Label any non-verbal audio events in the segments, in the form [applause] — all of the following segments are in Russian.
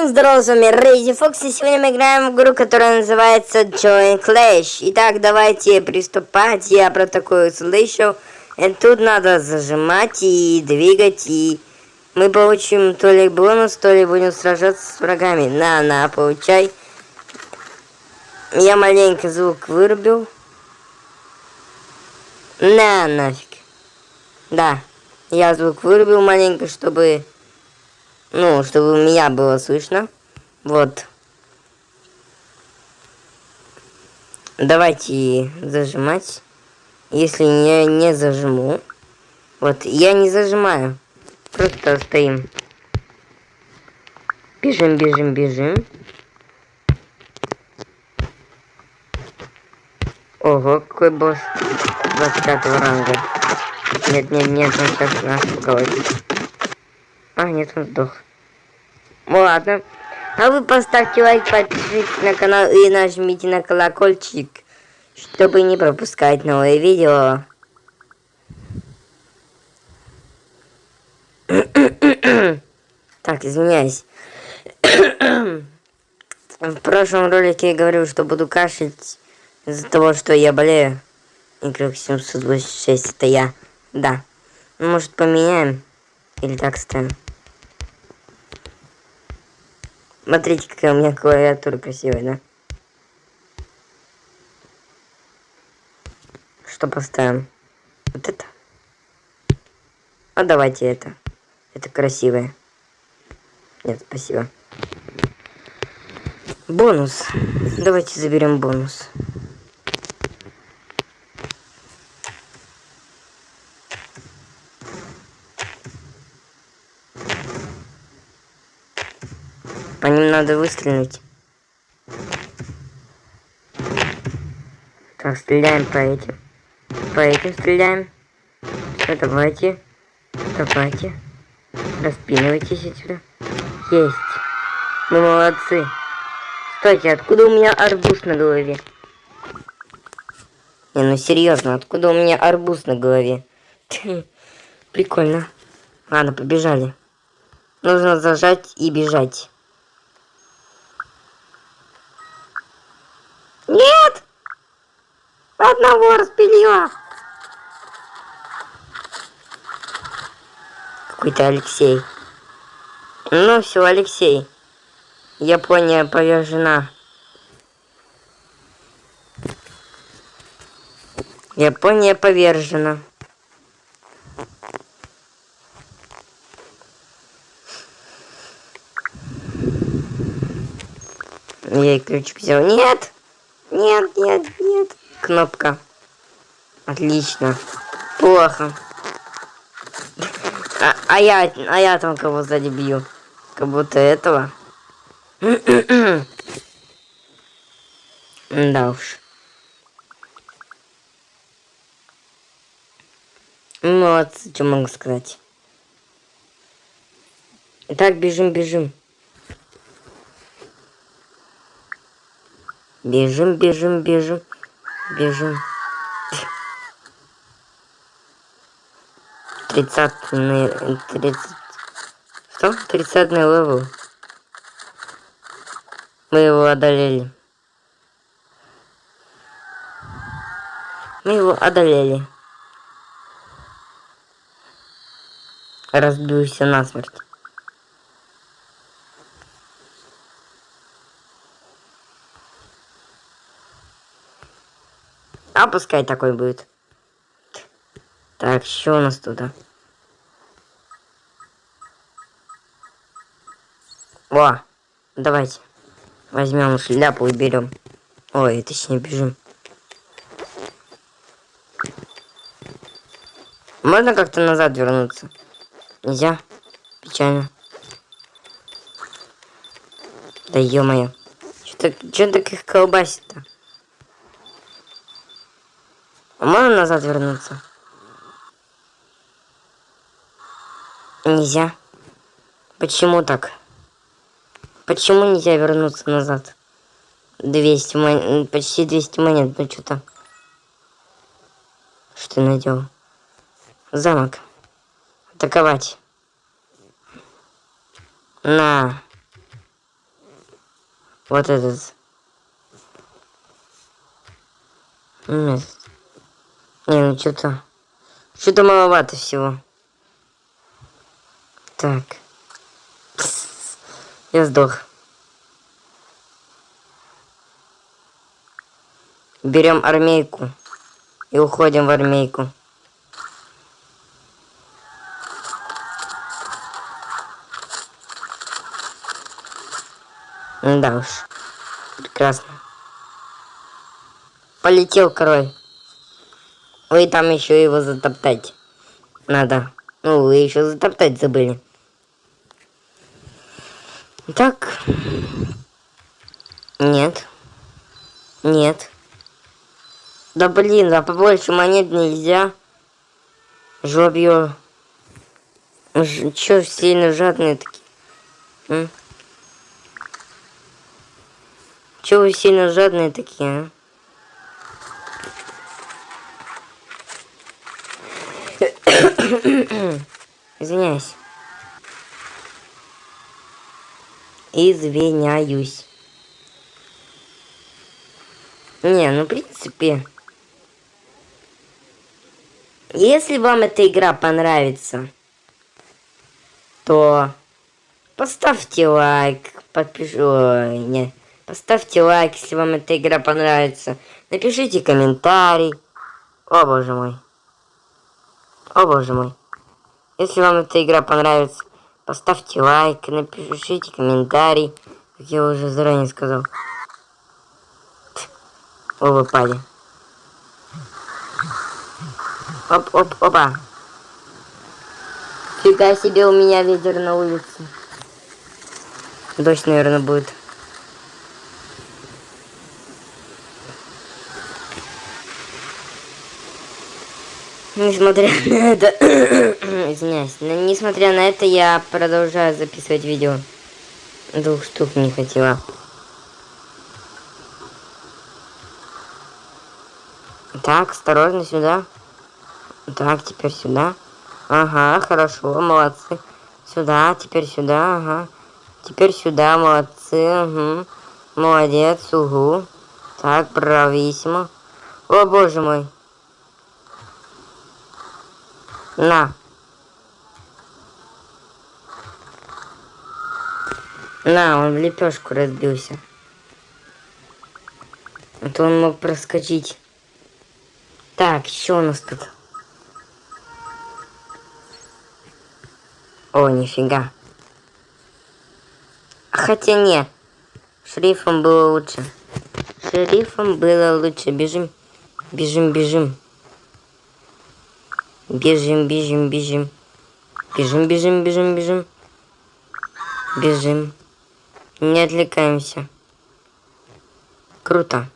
всем здорово, с вами Рейзи Фокс, и сегодня мы играем в игру, которая называется Join Clash. Итак, давайте приступать, я про такое слышу. И тут надо зажимать и двигать, и мы получим то ли бонус, то ли будем сражаться с врагами. На, на, получай. Я маленько звук вырубил. На, нафиг. Да, я звук вырубил маленько, чтобы ну, чтобы меня было слышно. Вот. Давайте зажимать. Если я не зажму. Вот, я не зажимаю. Просто стоим. Бежим, бежим, бежим. Ого, какой босс 25 ранга. Нет, нет, нет, он сейчас нас поговорит. А, нет, он сдох. Ну ладно. А вы поставьте лайк, подпишитесь на канал и нажмите на колокольчик, чтобы не пропускать новые видео. [coughs] так, извиняюсь. [coughs] В прошлом ролике я говорил, что буду кашлять из-за того, что я болею. Игрок 786 это я. Да. Может поменяем? Или так ставим? Смотрите, какая у меня клавиатура красивая, да? Что поставим? Вот это? А давайте это. Это красивое. Нет, спасибо. Бонус. Давайте заберем бонус. Надо выстрелить. Так, стреляем по этим. По этим стреляем. Все, давайте. Давайте. Распинывайтесь отсюда. Есть. Мы молодцы. Стойте, откуда у меня арбуз на голове? Не, ну серьезно, откуда у меня арбуз на голове? Прикольно. Ладно, побежали. Нужно зажать и бежать. Одного распилила. Какой-то Алексей. Ну все, Алексей. Япония повержена. Япония повержена. Я и ключик взял. Нет! Нет, нет, нет. Кнопка. Отлично. Плохо. А, а я, а я там кого сзади бью. Как будто этого. [clears throat] да уж. Молодцы, что могу сказать. Итак, бежим, бежим. Бежим, бежим, бежим, бежим. Тридцатый, тридцать... Что? Тридцатый level. Мы его одолели. Мы его одолели. Разбился насмерть. А пускай такой будет. Так, что у нас туда? Во, давайте. Возьмем шляпу и берем. Ой, точнее бежим. Можно как-то назад вернуться? Нельзя? Печально. Да ё-моё. Что так их колбасит-то? Можно назад вернуться? Нельзя. Почему так? Почему нельзя вернуться назад? 200 монет, почти 200 монет, ну что-то. Что ты наделал? Замок. Атаковать. На. Вот этот. Нет. Не, ну что-то... Что-то маловато всего. Так. Я сдох. Берем армейку. И уходим в армейку. Да уж. Прекрасно. Полетел король. Вы там еще его затоптать. Надо. Ну, вы еще затоптать забыли. Так. Нет. Нет. Да блин, да побольше монет нельзя. Жопью. Ж сильно жадные такие? М? Чё вы сильно жадные такие, а? [coughs] Извиняюсь. Извиняюсь. Не, ну в принципе... Если вам эта игра понравится, то поставьте лайк, подпишу... Не, поставьте лайк, если вам эта игра понравится. Напишите комментарий. О, боже мой. О, боже мой. Если вам эта игра понравится, поставьте лайк, напишите комментарий, как я уже заранее сказал. О, выпали. Оп, оп, опа. Фига себе у меня ветер на улице. Дождь, наверное, будет. Несмотря на это... [coughs] Извиняюсь. Но несмотря на это, я продолжаю записывать видео. Двух штук не хотела. Так, осторожно сюда. Так, теперь сюда. Ага, хорошо, молодцы. Сюда, теперь сюда, ага. Теперь сюда, молодцы, угу. Молодец, угу. Так, брависсимо. О, боже мой. На. На, он в лепешку разбился. А то он мог проскочить. Так, что у нас тут? О, нифига. Хотя не. Шрифом было лучше. Шрифом было лучше. Бежим. Бежим, бежим. Бежим, бежим, бежим. Бежим, бежим, бежим, бежим. Бежим. Не отвлекаемся. Круто.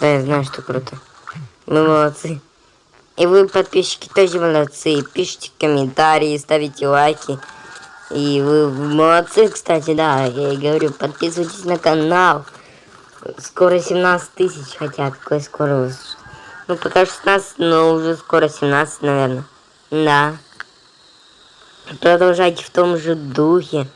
Да, я знаю, что круто. Мы молодцы. И вы, подписчики, тоже молодцы. Пишите комментарии, ставите лайки. И вы молодцы, кстати, да, я и говорю, подписывайтесь на канал. Скоро 17 тысяч хотят, какой скоро ну, пока 16, но уже скоро 17, наверное. Да. Продолжайте в том же духе.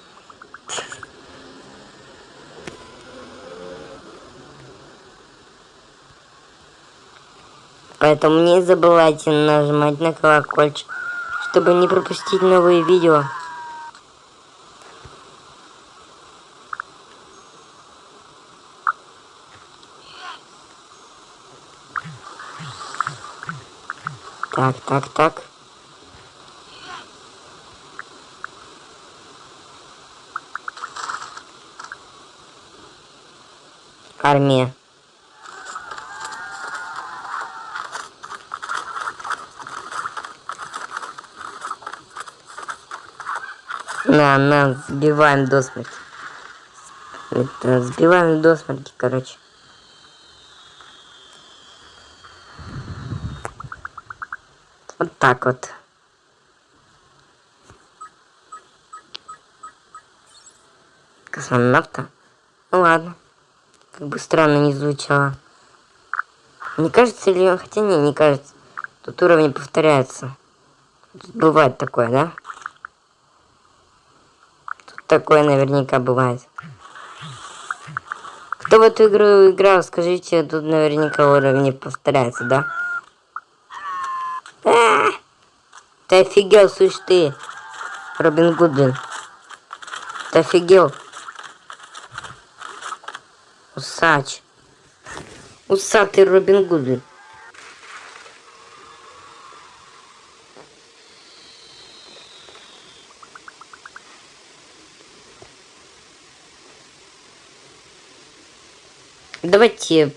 Поэтому не забывайте нажимать на колокольчик, чтобы не пропустить новые видео. Так, так, так. Армия. На, на, сбиваем до смерти. Сбиваем до смерти, короче. Вот так вот. Космонавта? Ну ладно. Как бы странно не звучало. Не кажется ли... Хотя не, не кажется. Тут уровни повторяются. Тут бывает такое, да? Тут такое наверняка бывает. Кто в эту игру играл, скажите, тут наверняка уровни повторяются, да? А! Ты офигел, слышь ты, Робин Гудвин. Ты офигел? Усач. Усатый Робин Гудвин. Давайте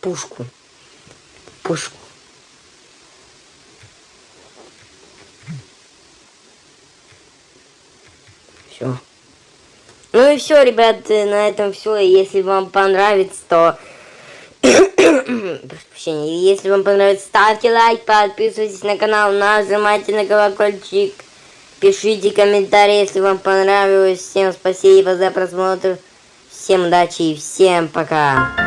пушку. Пушку. И все, ребят, на этом все. Если вам понравится, то... [coughs] Если вам понравится, ставьте лайк, подписывайтесь на канал, нажимайте на колокольчик. Пишите комментарии, если вам понравилось. Всем спасибо за просмотр. Всем удачи и всем пока.